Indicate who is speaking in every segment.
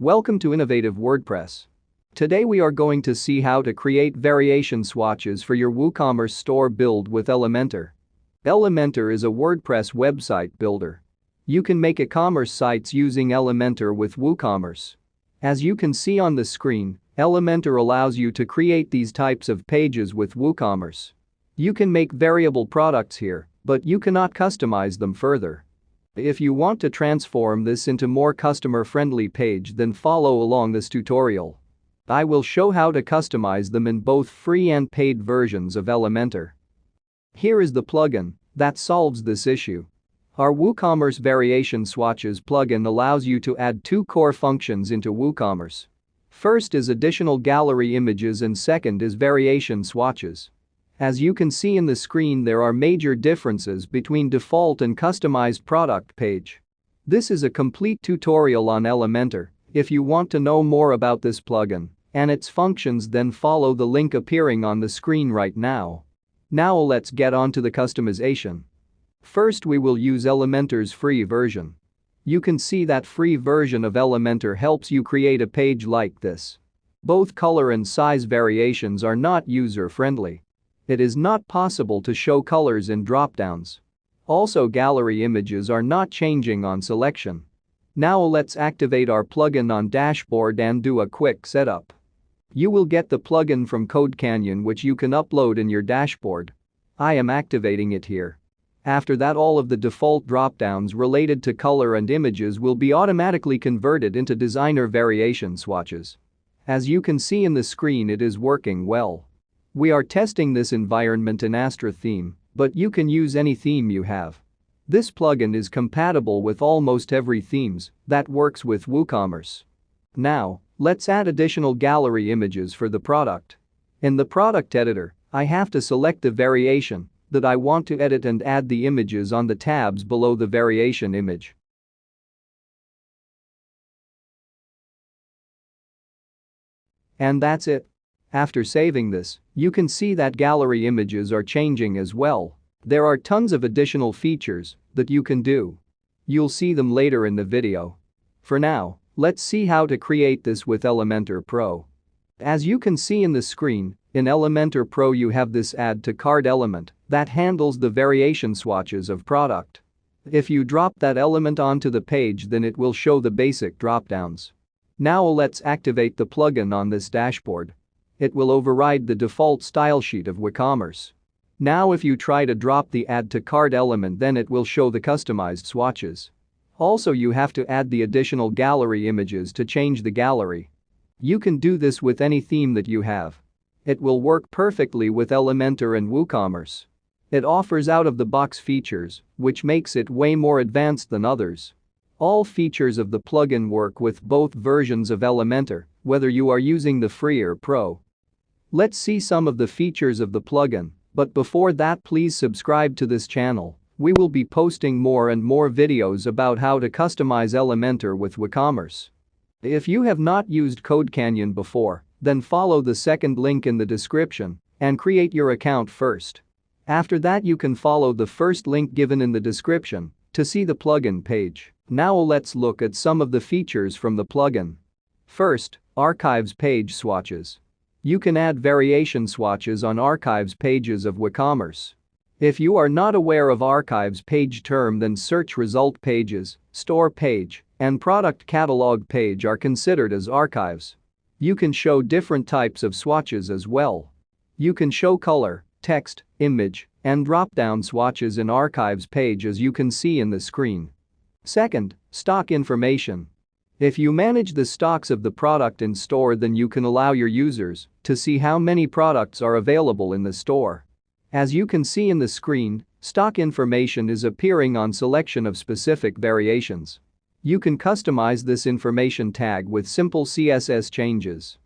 Speaker 1: Welcome to Innovative WordPress. Today we are going to see how to create variation swatches for your WooCommerce store build with Elementor. Elementor is a WordPress website builder. You can make e-commerce sites using Elementor with WooCommerce. As you can see on the screen, Elementor allows you to create these types of pages with WooCommerce. You can make variable products here, but you cannot customize them further. If you want to transform this into more customer-friendly page then follow along this tutorial. I will show how to customize them in both free and paid versions of Elementor. Here is the plugin that solves this issue. Our WooCommerce Variation Swatches plugin allows you to add two core functions into WooCommerce. First is additional gallery images and second is variation swatches. As you can see in the screen there are major differences between default and customized product page. This is a complete tutorial on Elementor. If you want to know more about this plugin and its functions then follow the link appearing on the screen right now. Now let's get on to the customization. First we will use Elementor's free version. You can see that free version of Elementor helps you create a page like this. Both color and size variations are not user-friendly. It is not possible to show colors in dropdowns. Also gallery images are not changing on selection. Now let's activate our plugin on dashboard and do a quick setup. You will get the plugin from CodeCanyon which you can upload in your dashboard. I am activating it here. After that all of the default dropdowns related to color and images will be automatically converted into designer variation swatches. As you can see in the screen it is working well. We are testing this environment in Astra theme, but you can use any theme you have. This plugin is compatible with almost every themes that works with WooCommerce. Now, let's add additional gallery images for the product. In the product editor, I have to select the variation that I want to edit and add the images on the tabs below the variation image. And that's it. After saving this, you can see that gallery images are changing as well. There are tons of additional features that you can do. You'll see them later in the video. For now, let's see how to create this with Elementor Pro. As you can see in the screen, in Elementor Pro you have this add to cart element that handles the variation swatches of product. If you drop that element onto the page then it will show the basic dropdowns. Now let's activate the plugin on this dashboard. It will override the default style sheet of WooCommerce. Now if you try to drop the add to cart element then it will show the customized swatches. Also you have to add the additional gallery images to change the gallery. You can do this with any theme that you have. It will work perfectly with Elementor and WooCommerce. It offers out-of-the-box features, which makes it way more advanced than others. All features of the plugin work with both versions of Elementor, whether you are using the free or pro. Let's see some of the features of the plugin, but before that please subscribe to this channel. We will be posting more and more videos about how to customize Elementor with WooCommerce. If you have not used CodeCanyon before, then follow the second link in the description and create your account first. After that you can follow the first link given in the description to see the plugin page. Now let's look at some of the features from the plugin. First, Archives page swatches. You can add variation swatches on archives pages of WooCommerce. If you are not aware of archives page term then search result pages, store page, and product catalog page are considered as archives. You can show different types of swatches as well. You can show color, text, image, and drop-down swatches in archives page as you can see in the screen. Second, stock information. If you manage the stocks of the product in store then you can allow your users to see how many products are available in the store. As you can see in the screen, stock information is appearing on selection of specific variations. You can customize this information tag with simple CSS changes.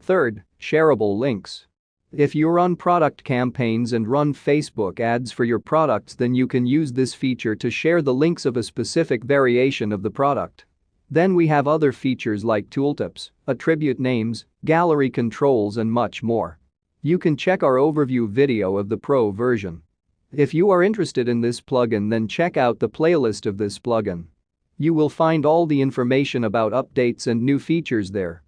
Speaker 1: Third, shareable links. If you run product campaigns and run Facebook ads for your products then you can use this feature to share the links of a specific variation of the product. Then we have other features like tooltips, attribute names, gallery controls and much more. You can check our overview video of the Pro version. If you are interested in this plugin then check out the playlist of this plugin. You will find all the information about updates and new features there.